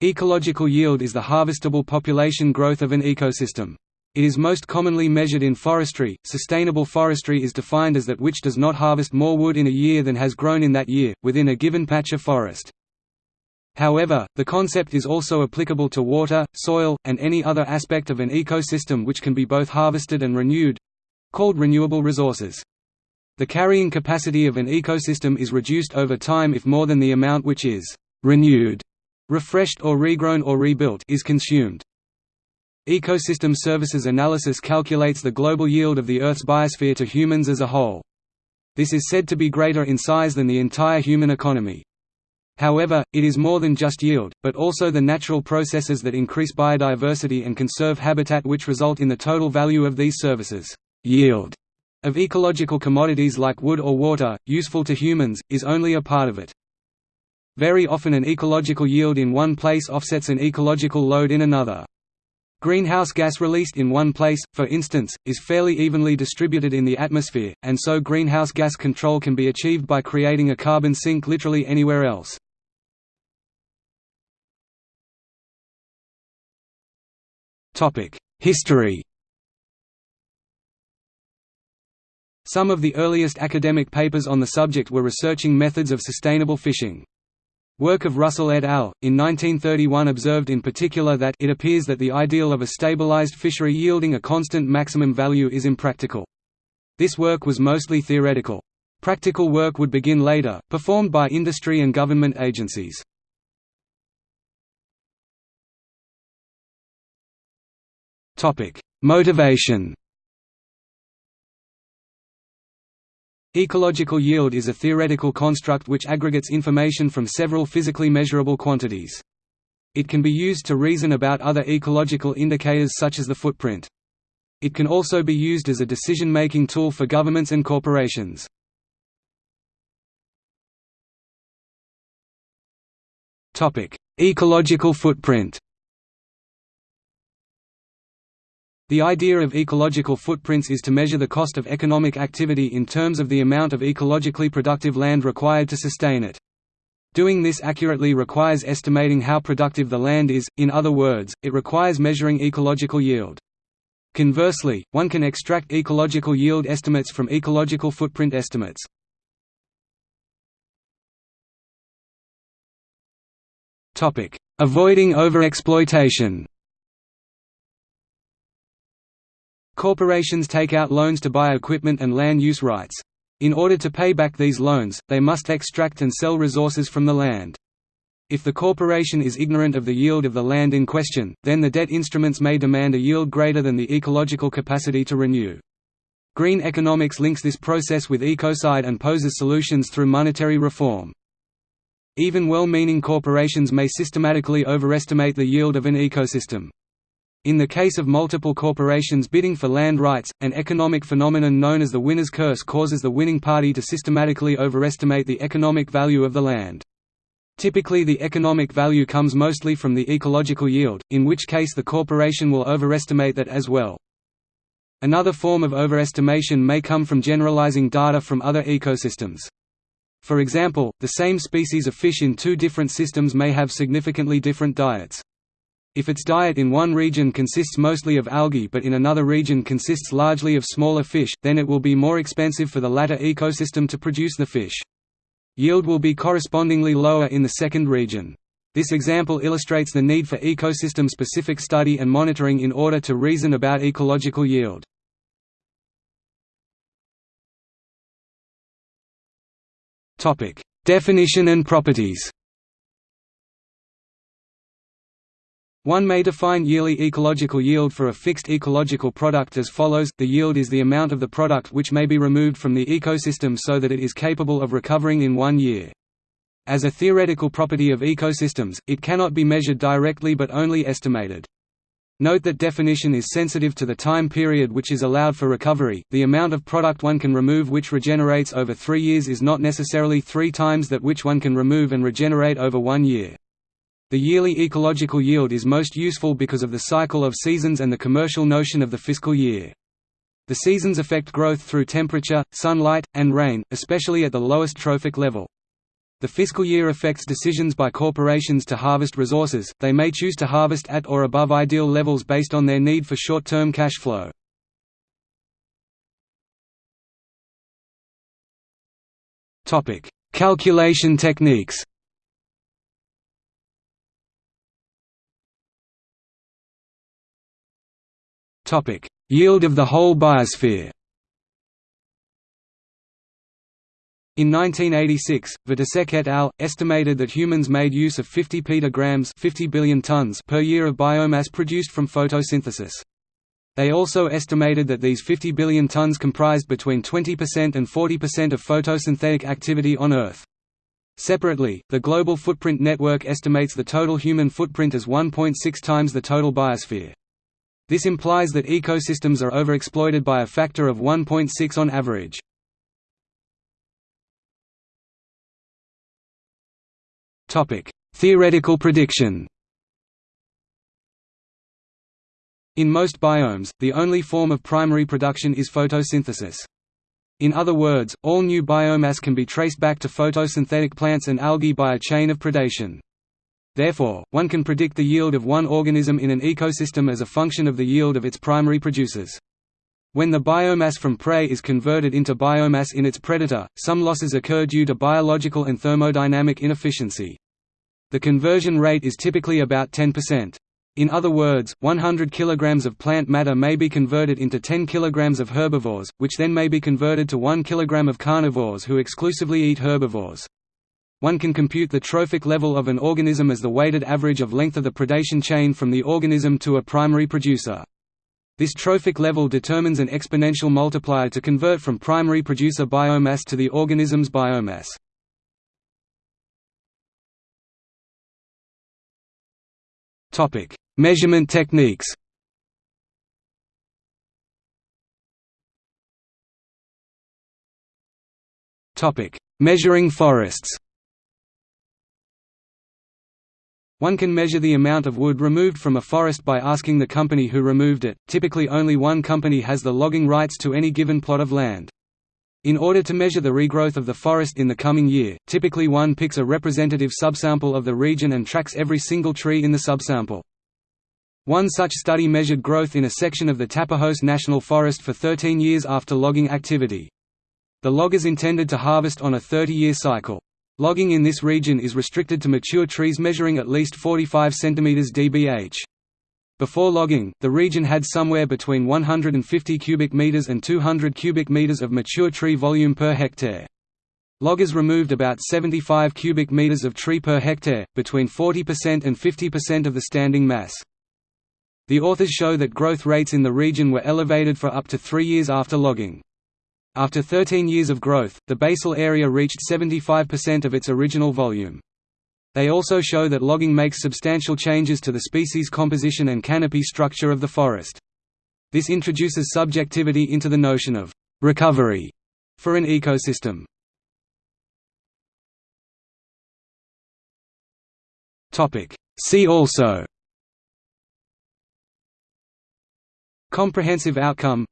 Ecological yield is the harvestable population growth of an ecosystem. It is most commonly measured in forestry. Sustainable forestry is defined as that which does not harvest more wood in a year than has grown in that year, within a given patch of forest. However, the concept is also applicable to water, soil, and any other aspect of an ecosystem which can be both harvested and renewed called renewable resources. The carrying capacity of an ecosystem is reduced over time if more than the amount which is renewed refreshed or regrown or rebuilt is consumed. Ecosystem Services Analysis calculates the global yield of the Earth's biosphere to humans as a whole. This is said to be greater in size than the entire human economy. However, it is more than just yield, but also the natural processes that increase biodiversity and conserve habitat which result in the total value of these services. Yield of ecological commodities like wood or water, useful to humans, is only a part of it. Very often an ecological yield in one place offsets an ecological load in another. Greenhouse gas released in one place, for instance, is fairly evenly distributed in the atmosphere, and so greenhouse gas control can be achieved by creating a carbon sink literally anywhere else. History Some of the earliest academic papers on the subject were researching methods of sustainable fishing. Work of Russell et al. in 1931 observed in particular that it appears that the ideal of a stabilized fishery yielding a constant maximum value is impractical. This work was mostly theoretical. Practical work would begin later, performed by industry and government agencies. Motivation Ecological yield is a theoretical construct which aggregates information from several physically measurable quantities. It can be used to reason about other ecological indicators such as the footprint. It can also be used as a decision-making tool for governments and corporations. Ecological footprint The idea of ecological footprints is to measure the cost of economic activity in terms of the amount of ecologically productive land required to sustain it. Doing this accurately requires estimating how productive the land is, in other words, it requires measuring ecological yield. Conversely, one can extract ecological yield estimates from ecological footprint estimates. Avoiding overexploitation Corporations take out loans to buy equipment and land use rights. In order to pay back these loans, they must extract and sell resources from the land. If the corporation is ignorant of the yield of the land in question, then the debt instruments may demand a yield greater than the ecological capacity to renew. Green economics links this process with ecocide and poses solutions through monetary reform. Even well-meaning corporations may systematically overestimate the yield of an ecosystem. In the case of multiple corporations bidding for land rights, an economic phenomenon known as the winner's curse causes the winning party to systematically overestimate the economic value of the land. Typically the economic value comes mostly from the ecological yield, in which case the corporation will overestimate that as well. Another form of overestimation may come from generalizing data from other ecosystems. For example, the same species of fish in two different systems may have significantly different diets. If its diet in one region consists mostly of algae but in another region consists largely of smaller fish, then it will be more expensive for the latter ecosystem to produce the fish. Yield will be correspondingly lower in the second region. This example illustrates the need for ecosystem-specific study and monitoring in order to reason about ecological yield. Definition and properties One may define yearly ecological yield for a fixed ecological product as follows, the yield is the amount of the product which may be removed from the ecosystem so that it is capable of recovering in one year. As a theoretical property of ecosystems, it cannot be measured directly but only estimated. Note that definition is sensitive to the time period which is allowed for recovery. The amount of product one can remove which regenerates over three years is not necessarily three times that which one can remove and regenerate over one year. The yearly ecological yield is most useful because of the cycle of seasons and the commercial notion of the fiscal year. The seasons affect growth through temperature, sunlight, and rain, especially at the lowest trophic level. The fiscal year affects decisions by corporations to harvest resources, they may choose to harvest at or above ideal levels based on their need for short-term cash flow. Calculation techniques Yield of the whole biosphere In 1986, Vitousek et al. estimated that humans made use of 50 petagrams 50 billion tons per year of biomass produced from photosynthesis. They also estimated that these 50 billion tons comprised between 20% and 40% of photosynthetic activity on Earth. Separately, the Global Footprint Network estimates the total human footprint as 1.6 times the total biosphere. This implies that ecosystems are overexploited by a factor of 1.6 on average. Theoretical prediction. In most biomes, the only form of primary production is photosynthesis. In other words, all new biomass can be traced back to photosynthetic plants and algae by a chain of predation. Therefore, one can predict the yield of one organism in an ecosystem as a function of the yield of its primary producers. When the biomass from prey is converted into biomass in its predator, some losses occur due to biological and thermodynamic inefficiency. The conversion rate is typically about 10%. In other words, 100 kg of plant matter may be converted into 10 kg of herbivores, which then may be converted to 1 kg of carnivores who exclusively eat herbivores. One can compute the trophic level of an organism as the weighted average of length of the predation chain from the organism to a primary producer. This trophic level determines an exponential multiplier to convert from primary producer biomass to the organism's biomass. Topic: Measurement techniques Topic: Measuring forests One can measure the amount of wood removed from a forest by asking the company who removed it, typically only one company has the logging rights to any given plot of land. In order to measure the regrowth of the forest in the coming year, typically one picks a representative subsample of the region and tracks every single tree in the subsample. One such study measured growth in a section of the Tapajos National Forest for 13 years after logging activity. The loggers intended to harvest on a 30-year cycle. Logging in this region is restricted to mature trees measuring at least 45 cm dBH. Before logging, the region had somewhere between 150 cubic meters and 200 cubic meters of mature tree volume per hectare. Loggers removed about 75 cubic meters of tree per hectare, between 40% and 50% of the standing mass. The authors show that growth rates in the region were elevated for up to three years after logging. After 13 years of growth, the basal area reached 75% of its original volume. They also show that logging makes substantial changes to the species composition and canopy structure of the forest. This introduces subjectivity into the notion of «recovery» for an ecosystem. See also Comprehensive outcome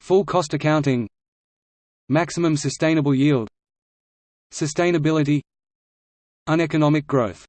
Full cost accounting Maximum sustainable yield Sustainability Uneconomic growth